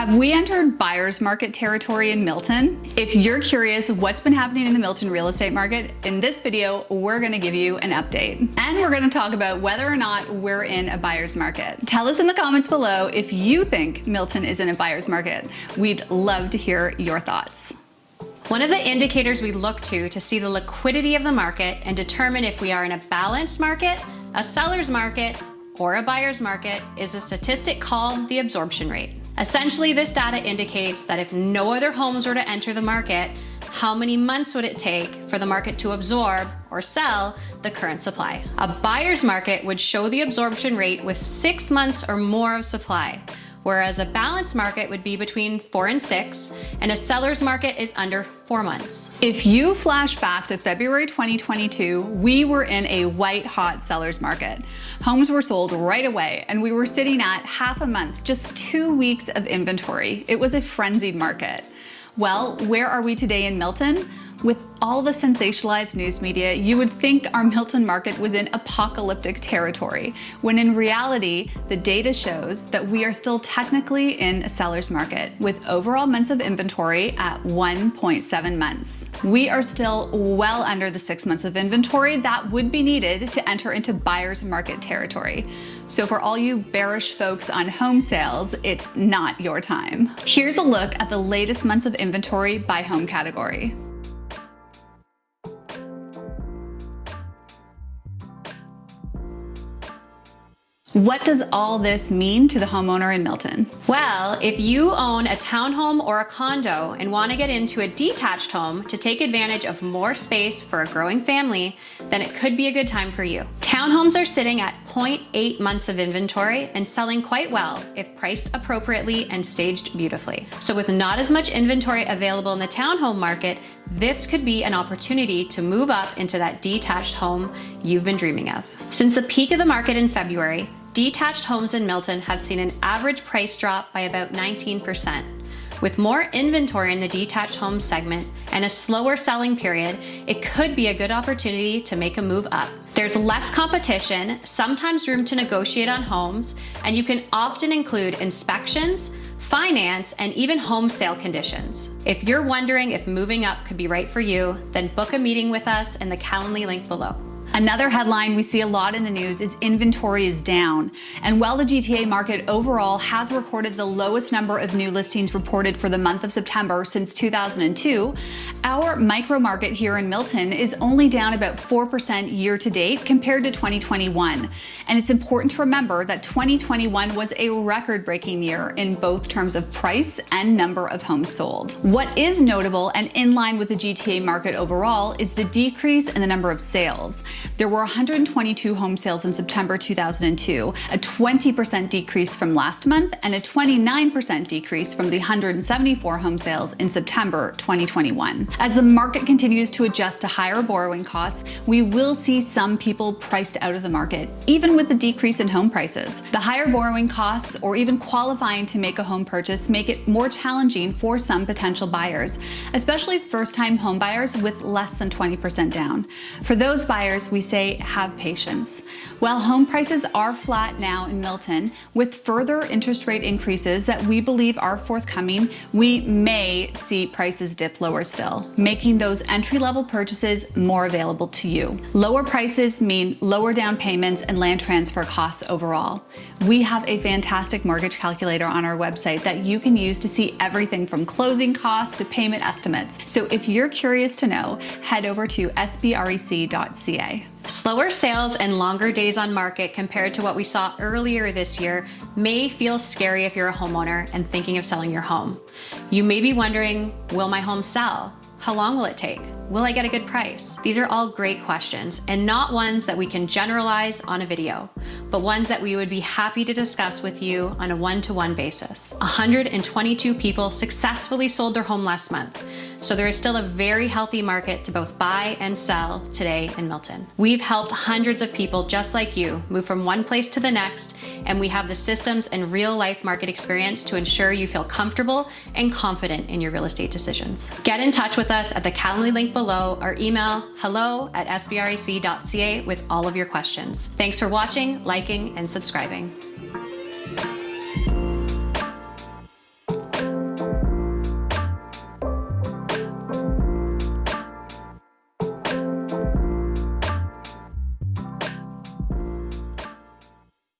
Have we entered buyer's market territory in Milton? If you're curious what's been happening in the Milton real estate market, in this video, we're gonna give you an update. And we're gonna talk about whether or not we're in a buyer's market. Tell us in the comments below if you think Milton is in a buyer's market. We'd love to hear your thoughts. One of the indicators we look to to see the liquidity of the market and determine if we are in a balanced market, a seller's market, or a buyer's market is a statistic called the absorption rate. Essentially, this data indicates that if no other homes were to enter the market, how many months would it take for the market to absorb or sell the current supply? A buyer's market would show the absorption rate with six months or more of supply, whereas a balanced market would be between four and six, and a seller's market is under four months. If you flash back to February 2022, we were in a white hot seller's market. Homes were sold right away, and we were sitting at half a month, just two weeks of inventory. It was a frenzied market. Well, where are we today in Milton? With all the sensationalized news media, you would think our Milton market was in apocalyptic territory, when in reality, the data shows that we are still technically in a seller's market, with overall months of inventory at 1.7 months. We are still well under the six months of inventory that would be needed to enter into buyer's market territory. So for all you bearish folks on home sales, it's not your time. Here's a look at the latest months of inventory by home category. What does all this mean to the homeowner in Milton? Well, if you own a townhome or a condo and want to get into a detached home to take advantage of more space for a growing family, then it could be a good time for you. Townhomes are sitting at 0.8 months of inventory and selling quite well if priced appropriately and staged beautifully. So with not as much inventory available in the townhome market, this could be an opportunity to move up into that detached home you've been dreaming of. Since the peak of the market in February, detached homes in Milton have seen an average price drop by about 19%. With more inventory in the detached home segment and a slower selling period, it could be a good opportunity to make a move up. There's less competition, sometimes room to negotiate on homes, and you can often include inspections, finance, and even home sale conditions. If you're wondering if moving up could be right for you, then book a meeting with us in the Calendly link below. Another headline we see a lot in the news is inventory is down. And while the GTA market overall has recorded the lowest number of new listings reported for the month of September since 2002, our micro market here in Milton is only down about 4% year to date compared to 2021. And it's important to remember that 2021 was a record breaking year in both terms of price and number of homes sold. What is notable and in line with the GTA market overall is the decrease in the number of sales. There were 122 home sales in September 2002, a 20% decrease from last month and a 29% decrease from the 174 home sales in September 2021. As the market continues to adjust to higher borrowing costs, we will see some people priced out of the market, even with the decrease in home prices. The higher borrowing costs or even qualifying to make a home purchase make it more challenging for some potential buyers, especially first-time home buyers with less than 20% down. For those buyers, we say have patience. While home prices are flat now in Milton, with further interest rate increases that we believe are forthcoming, we may see prices dip lower still, making those entry-level purchases more available to you. Lower prices mean lower down payments and land transfer costs overall. We have a fantastic mortgage calculator on our website that you can use to see everything from closing costs to payment estimates. So if you're curious to know, head over to sbrec.ca. Slower sales and longer days on market compared to what we saw earlier this year may feel scary if you're a homeowner and thinking of selling your home. You may be wondering, will my home sell? How long will it take? Will I get a good price? These are all great questions and not ones that we can generalize on a video, but ones that we would be happy to discuss with you on a one-to-one -one basis. 122 people successfully sold their home last month, so there is still a very healthy market to both buy and sell today in Milton. We've helped hundreds of people just like you move from one place to the next, and we have the systems and real life market experience to ensure you feel comfortable and confident in your real estate decisions. Get in touch with us at the Calendly link below or email hello at sbrec.ca with all of your questions. Thanks for watching, liking, and subscribing.